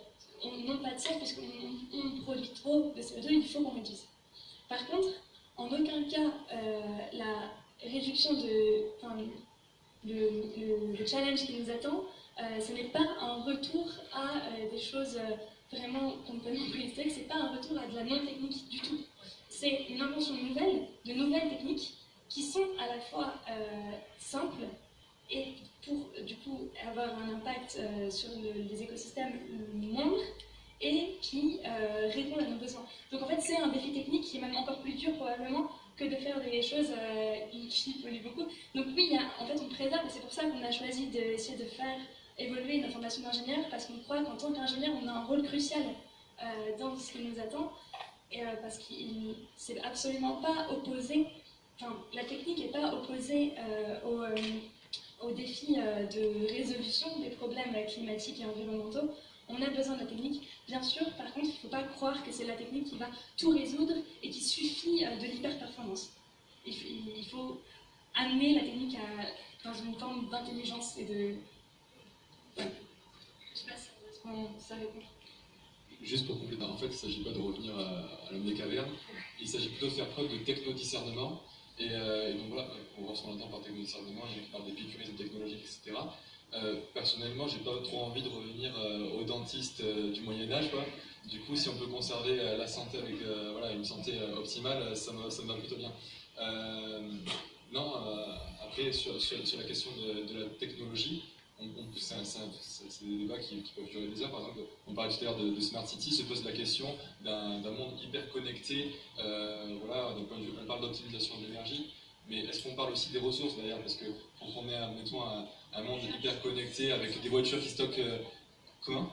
n'ont pas de sens puisqu'on produit trop de CO2, il faut qu'on réduise. Par contre, en aucun cas, euh, la réduction de. Enfin, le, challenge qui nous attend, euh, ce n'est pas un retour à des choses vraiment peut nous ce c'est pas un retour à de la non-technique du tout. C'est une invention nouvelle, de nouvelles techniques qui sont à la fois euh, simples et pour du coup avoir un impact euh, sur les écosystèmes moindres et qui euh, répondent à nos besoins. Donc en fait c'est un défi technique qui est même encore plus dur probablement que de faire des choses qui polluent beaucoup. Donc oui, en fait on préserve et c'est pour ça qu'on a choisi d'essayer de faire évoluer notre formation d'ingénieur parce qu'on croit qu'en tant qu'ingénieur on a un rôle crucial dans ce qui nous attend et, parce qu'il c'est absolument pas opposé la technique n'est pas opposée euh, au, euh, au, défi euh, de résolution des problèmes climatiques et environnementaux. On a besoin de la technique, bien sûr, par contre, il ne faut pas croire que c'est la technique qui va tout résoudre et qui suffit de l'hyper-performance. Il, faut amener la technique dans une forme d'intelligence et de... Je ne sais pas si ça répond. Juste pour compléter, en fait, il ne s'agit pas de revenir à, l'homme des cavernes, il s'agit plutôt de faire preuve de techno-discernement euh, et, donc voilà, on voit ce qu'on entend par techno-discernement, il y a d'épicurisme technologique, etc. Euh, personnellement, j'ai pas trop envie de revenir euh, au dentiste du Moyen-Âge. Du coup, si on peut conserver la santé avec voilà, une santé optimale, ça me, ça me, va plutôt bien. non, après, sur, sur, la question de la technologie, c'est des débats qui, peuvent durer des heures. Par exemple, on parlait tout à l'heure de, Smart City, se pose la question d'un monde hyper connecté. Euh, voilà, donc on parle d'optimisation de l'énergie, mais est-ce qu'on parle aussi des ressources d'ailleurs Parce que quand on est, mettons, un, monde hyper connecté avec des voitures qui stockent. Euh, comment?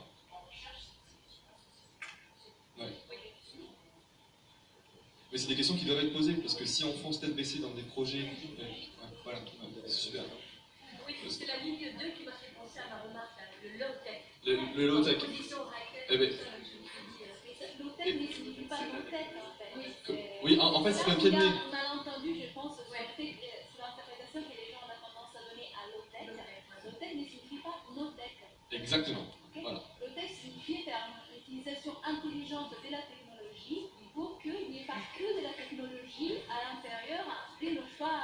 Mais c'est des questions qui doivent être posées, parce que si on fonce tête baissée dans des projets. Euh, voilà, c'est super. Oui, c'est la ligne 2 Le, le low-tech. Eh ben, pas. Oui, en, en fait, c'est un pied de nez. On a entendu, je pense, c'est l'interprétation que les gens ont tendance à donner à low-tech. Low-tech ne signifie pas no-tech. Exactement. Voilà. Low-tech signifie faire une utilisation intelligente de la technologie pour qu'il n'y ait pas que de la technologie à l'intérieur et le choix.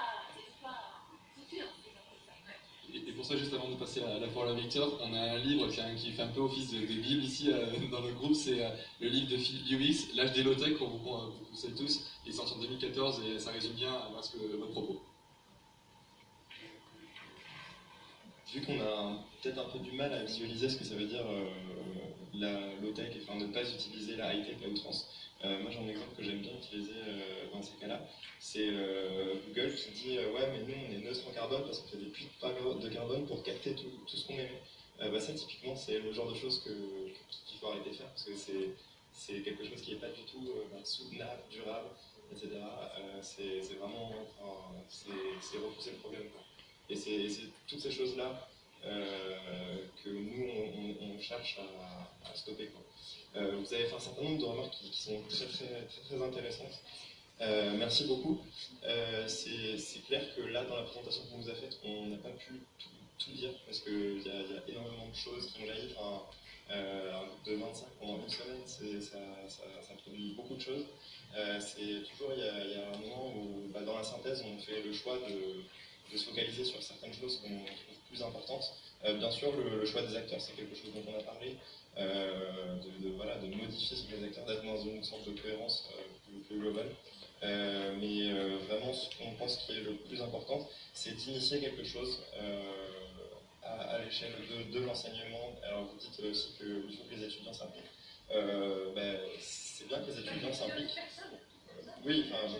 Et pour ça, juste avant de passer à la parole à Victor, on a un livre qui, fait un peu office de, Bible ici euh, dans le groupe, c'est euh, le livre de Philippe Lewis, L'âge des low-tech, qu'on vous, conseille tous. Il est sorti en 2014 et ça résume bien euh, ce que, votre propos. Vu qu'on a peut-être un peu du mal à visualiser ce que ça veut dire la low-tech, enfin ne pas utiliser la high-tech à outrance, euh, moi, j'ai un exemple que j'aime bien utiliser euh, dans ces cas-là. C'est euh, Google qui dit Ouais, mais nous, on est neutre en carbone parce qu'on fait des puits de carbone pour capter tout, ce qu'on émet. Bah, ça, typiquement, c'est le genre de choses qu'il faut arrêter de faire parce que c'est quelque chose qui n'est pas du tout bah, soutenable, durable, etc. c'est vraiment c'est repousser le problème. Et c'est toutes ces choses-là que nous, on, cherche à, stopper. Quoi. Euh, vous avez fait un certain nombre de remarques qui, sont très très, très, intéressantes. Euh, merci beaucoup. Euh, c'est clair que là, dans la présentation qu'on vous a faite, on n'a pas pu tout, dire parce qu'il y, a énormément de choses qui ont jailli. Enfin, de 25 pendant une semaine, ça, produit beaucoup de choses. c'est toujours, il y, a, un moment où, bah, dans la synthèse, on fait le choix de, de se focaliser sur certaines choses qu'on plus importantes. bien sûr, le, choix des acteurs, c'est quelque chose dont on a parlé. Euh, de, voilà, de modifier ce que les acteurs, d'être dans une sorte de cohérence euh, plus, globale. Euh, mais vraiment, ce qu'on pense qui est le plus important, c'est d'initier quelque chose à, l'échelle de, l'enseignement. Alors vous dites aussi qu'il faut que les étudiants s'impliquent. Ben, c'est bien que les étudiants s'impliquent. Oui, enfin,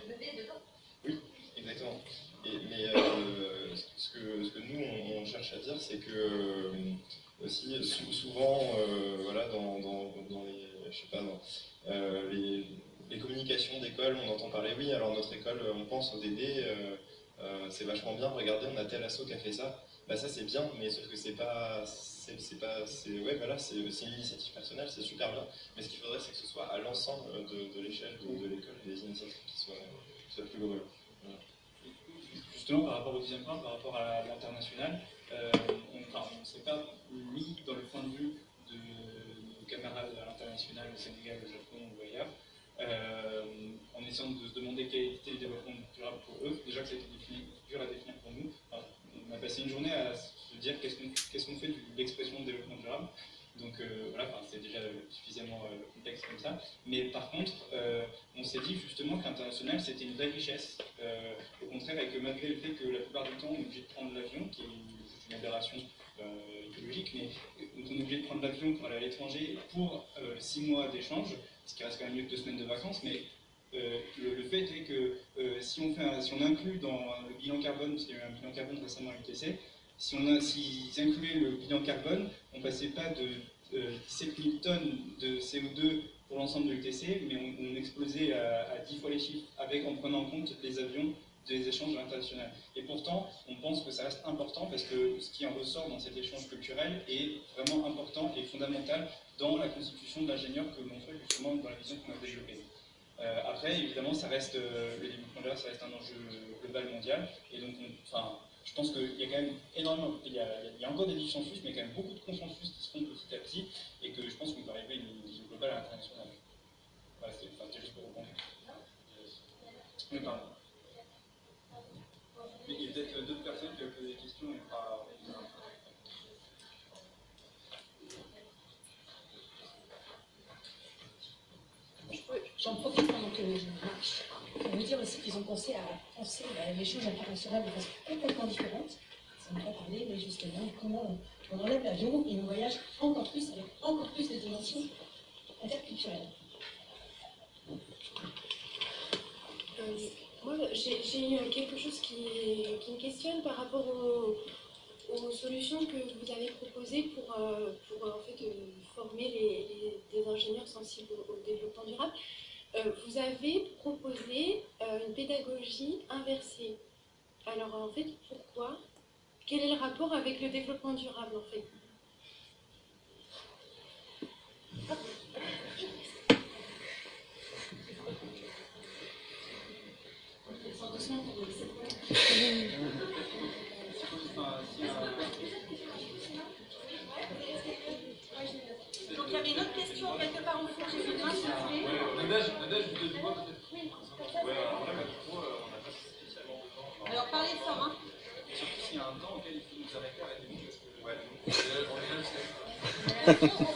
oui, exactement. Mais ce, que, ce, que, nous, on, cherche à dire, c'est que aussi souvent euh, voilà, dans, les, euh, communications d'école, on entend parler, oui, alors notre école, on pense au DD, euh, c'est vachement bien, regardez, on a tel asso qui a fait ça. Bah ça c'est bien, mais sauf que c'est pas, c'est pas, c'est ouais voilà, c'est une initiative personnelle, c'est super bien. Mais ce qu'il faudrait, c'est que ce soit à l'ensemble de, l'échelle de, l'école des initiatives qui soient, plus globales. Justement, par rapport au deuxième point, par rapport à l'international, euh, on ne s'est pas mis dans le point de vue de nos camarades à l'international, au Sénégal, au Japon ou ailleurs, euh, en essayant de se demander quel était le développement durable pour eux. Déjà que été dur à définir pour nous. on a passé une journée à se dire qu'est-ce qu'on fait de l'expression de développement durable. Donc euh, voilà, c'est déjà suffisamment complexe comme ça. Mais par contre, on s'est dit justement que l'international c'était une vraie richesse. au contraire, et que malgré le fait que la plupart du temps on est obligé de prendre l'avion, qui est une aberration euh, écologique, mais on est obligé de prendre l'avion pour aller à l'étranger pour euh, six mois d'échange, ce qui reste quand même mieux que deux semaines de vacances, mais euh, le, fait est que si, on fait si on inclut dans le bilan carbone, parce qu'il y a eu un bilan carbone récemment à l'UTC, si on a, le bilan carbone, on ne passait pas de 17 000 tonnes de CO2 pour l'ensemble de l'UTC, mais on, explosait à, à, 10 fois les chiffres, avec, en prenant en compte les avions des échanges internationaux. Et pourtant, on pense que ça reste important parce que ce qui en ressort dans cet échange culturel est vraiment important et fondamental dans la constitution de l'ingénieur que l'on fait justement dans la vision qu'on a développée. Euh, après, évidemment, ça reste, euh, le développement ça reste un enjeu global mondial. Et donc, enfin, je pense qu'il y a quand même énormément, il y a, il y a, encore des dissensus, mais il y a quand même beaucoup de consensus qui se font petit à petit, et que je pense qu'on peut arriver à une vision globale à l'international. Voilà, c'était juste pour répondre. Mais pardon. Mais il y a peut-être d'autres personnes qui ont posé des questions et pas. J'en profite pendant que je pour vous dire aussi qu'ils ont pensé à penser l'échange international de façon complètement différente. Ça ne pas parler, mais justement, comment on enlève l'avion et on voyage encore plus, avec encore plus de dimensions interculturelles. Euh, moi, j'ai quelque chose qui, me questionne par rapport aux solutions que vous avez proposées pour, euh, pour en fait, former les, les, ingénieurs sensibles au, développement durable. Vous avez proposé une pédagogie inversée. Alors en fait, pourquoi? Quel est le rapport avec le développement durable en fait? Alors parlez fort, hein. Surtout s'il y a un temps auquel il faut nous arrêter à la limite. Ouais, Au fond, il y avait une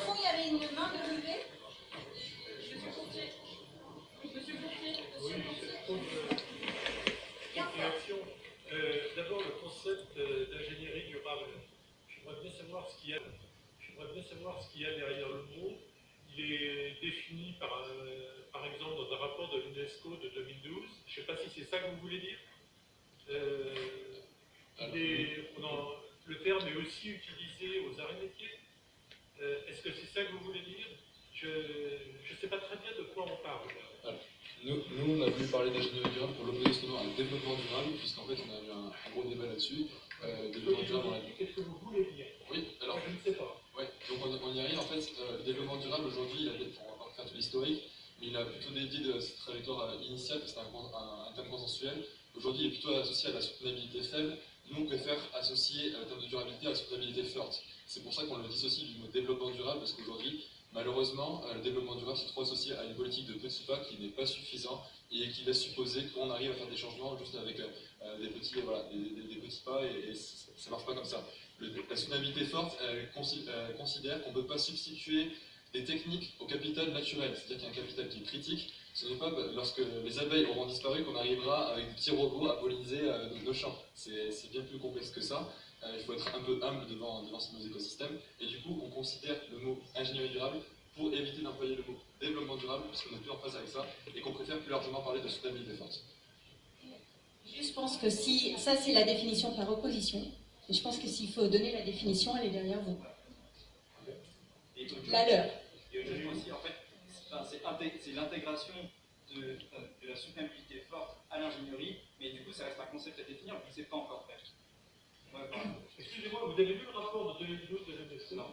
C'est pour ça qu'on le dissocie du mot développement durable, parce qu'aujourd'hui, malheureusement, euh, le développement durable c'est trop associé à une politique de petits pas qui n'est pas suffisant et qui laisse supposer qu'on arrive à faire des changements juste avec euh, des, petits, voilà, des, petits pas et, ça ne marche pas comme ça. la soutenabilité forte considère qu'on ne peut pas substituer des techniques au capital naturel, c'est-à-dire qu'il y a un capital qui est critique, ce n'est pas lorsque les abeilles auront disparu qu'on arrivera avec des petits robots à polliniser euh, nos champs. C'est bien plus complexe que ça. Euh, il faut être un peu humble devant, devant nos écosystèmes. Et du coup, on considère le mot ingénierie durable pour éviter d'employer le mot développement durable, parce qu'on n'est plus en phase avec ça, et qu'on préfère plus largement parler de soutenabilité forte. Je pense que si, ça c'est la définition par opposition, et je pense que s'il faut donner la définition, elle est derrière vous. La leur. Et aussi, en fait, c'est l'intégration de, la soutenabilité forte à l'ingénierie, mais du coup, ça reste un concept à définir, je ne sais pas encore fait. Excusez-moi, vous avez vu le rapport de 2012 de l'UNESCO Non.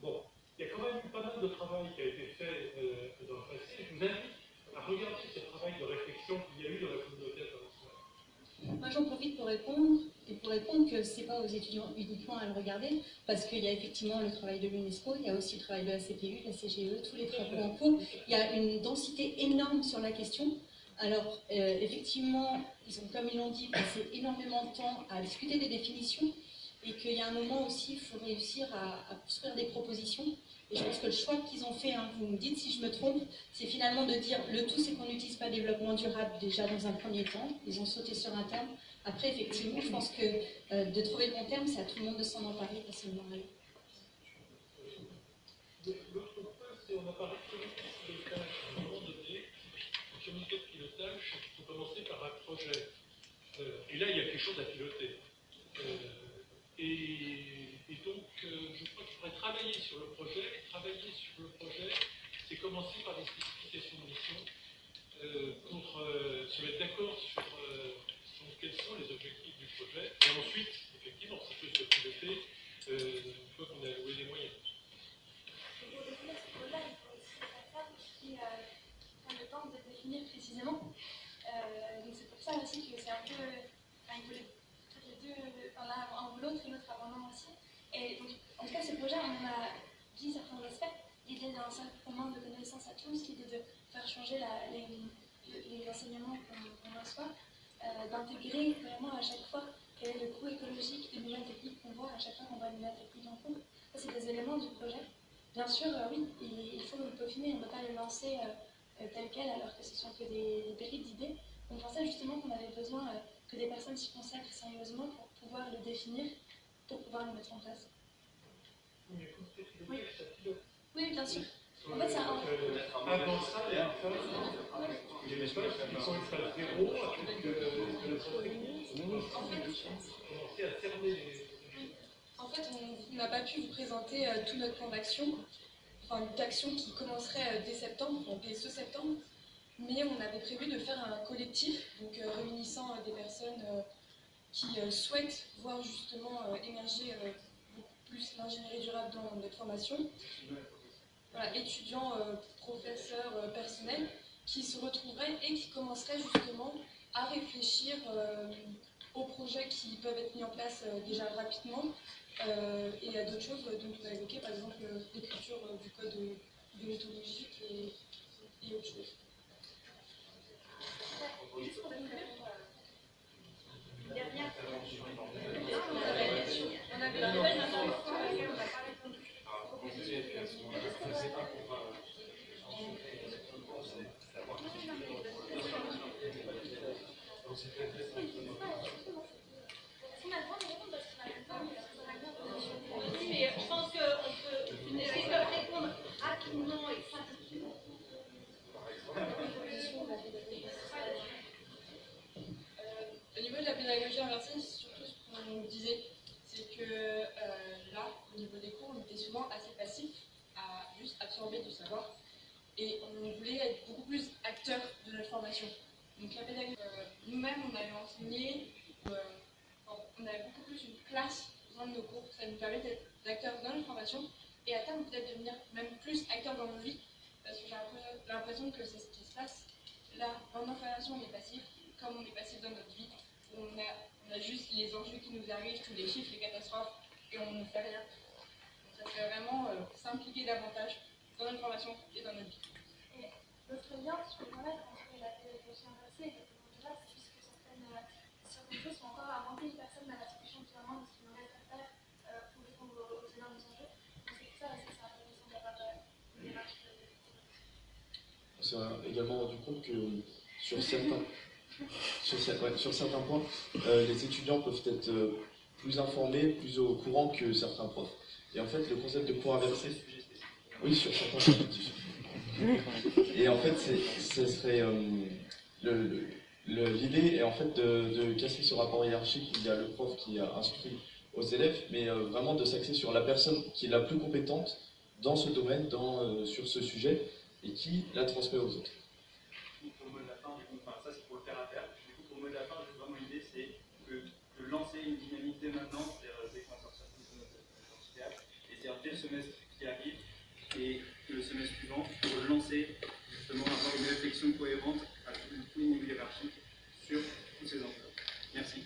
Bon, il y a quand même pas mal de travail qui a été fait euh, dans le passé. Je vous invite à regarder ce travail de réflexion qu'il y a eu dans la communauté internationale. Moi, j'en profite pour répondre et pour répondre que ce n'est pas aux étudiants uniquement à le regarder, parce qu'il y a effectivement le travail de l'UNESCO, il y a aussi le travail de la CPU, de la CGE, tous les travaux en cours. Il y a une densité énorme sur la question. Alors, euh, effectivement, ils ont, comme ils l'ont dit, passé énormément de temps à discuter des définitions, et qu'il y a un moment aussi, il faut réussir à, construire des propositions. Et je pense que le choix qu'ils ont fait, hein, vous me dites si je me trompe, c'est finalement de dire le tout, c'est qu'on n'utilise pas développement durable déjà dans un premier temps. Ils ont sauté sur un terme. Après, effectivement, je pense que euh, de trouver le bon terme, c'est à tout le monde de s'en emparer, pas seulement à eux. L'autre point, c'est on a parlé de comité de pilotage. À un moment donné, le comité de pilotage, il faut commencer par un Euh, et là, il y a quelque chose à piloter. Euh, et, donc, je crois qu'il faudrait travailler sur le projet. Et travailler sur le projet, c'est commencer par des de mission pour se mettre d'accord sur quels sont les objectifs du projet, et ensuite, effectivement, ça peut se piloter euh, une fois qu'on a alloué les moyens. Pour définir ce projet, il faut aussi des qui euh, prennent le temps de définir précisément. Euh, donc c'est pour ça aussi que c'est un peu. Enfin, il faut les, les deux, l'un ou l'autre et l'autre avant aussi. Et donc, en tout cas, ce projet, on en a dit certains aspects. L'idée d'un certain de connaissances à tous, l'idée de faire changer la, les, les, enseignements qu'on reçoit. Euh, d'intégrer vraiment à chaque fois quel est le coût écologique des nouvelles techniques qu'on en compte. Ça, c'est des éléments du projet. Bien sûr, euh, oui, il, faut le peaufiner, on ne peut pas le lancer euh, tel quel alors que ce sont que des, des d'idées. On pensait justement qu'on avait besoin que des personnes s'y consacrent sérieusement pour pouvoir le définir, pour pouvoir le mettre en place. Oui, oui bien sûr. En fait, ça. Avant ça, des messages qui sont à zéro avec la commencer à cerner les. En fait, on n'a pas pu vous présenter euh, tout notre plan d'action, enfin d'action qui commencerait euh, dès septembre, donc dès ce septembre, mais on avait prévu de faire un collectif, donc euh, réunissant des personnes qui souhaitent voir justement émerger beaucoup plus l'ingénierie durable dans notre formation. Voilà, étudiants, professeurs, personnels, qui se retrouveraient et qui commenceraient justement à réfléchir aux projets qui peuvent être mis en place déjà rapidement. Euh, et a d'autres choses dont on a évoqué, par exemple l'écriture du code déontologique et, et autre chose. Dernière On avait Au niveau de la pédagogie inversée, surtout ce qu'on nous disait, c'est que euh, là, au niveau des cours, on était souvent assez passif à juste absorber du savoir et on voulait être beaucoup plus acteur de notre formation. Donc la pédagogie, euh, nous-mêmes, on avait enseigné, euh, on avait beaucoup plus une place dans nos cours, ça nous permet d'être acteurs dans notre formation et à terme peut-être devenir même plus acteurs dans nos vies, parce que j'ai l'impression que c'est ce qui se passe. Là, dans nos formations, on est passif, comme on est passif dans notre vie, on a, on a juste les enjeux qui nous arrivent, tous les chiffres, les catastrophes, et on ne fait rien. Donc ça fait vraiment euh, s'impliquer davantage dans notre formation et dans notre vie. Et l'autre lien, je peux entre la inversée et c'est puisque certaines, certaines choses sont encore à inventer une personne dans la discussion finalement de ce qu'il nous reste à faire euh, pour répondre aux, aux énormes enjeux. Donc c'est pour ça que c'est intéressant d'avoir euh, une démarche de On également rendu compte que sur certains, sur, certains points, euh, les étudiants peuvent être euh, plus informés, plus au courant que certains profs. Et en fait, le concept de cours inversé, oui, sur certains points. Et en fait, ce serait euh, l'idée est en fait de, de casser ce rapport hiérarchique. Il y a le prof qui a instruit aux élèves, mais euh, vraiment de s'axer sur la personne qui est la plus compétente dans ce domaine, dans, sur ce sujet, et qui la transmet aux autres. Pour le mot de la fin, enfin, ça c'est pour le faire à faire. Du coup, pour le mot de la fin, vraiment l'idée c'est de lancer une dynamique dès maintenant, c'est-à-dire euh, dès qu'on sort de notre dire dès le semestre qui arrive et le semestre suivant, pour lancer justement avoir une réflexion cohérente à tout, tout niveau hiérarchique sur tous ces enjeux. Merci.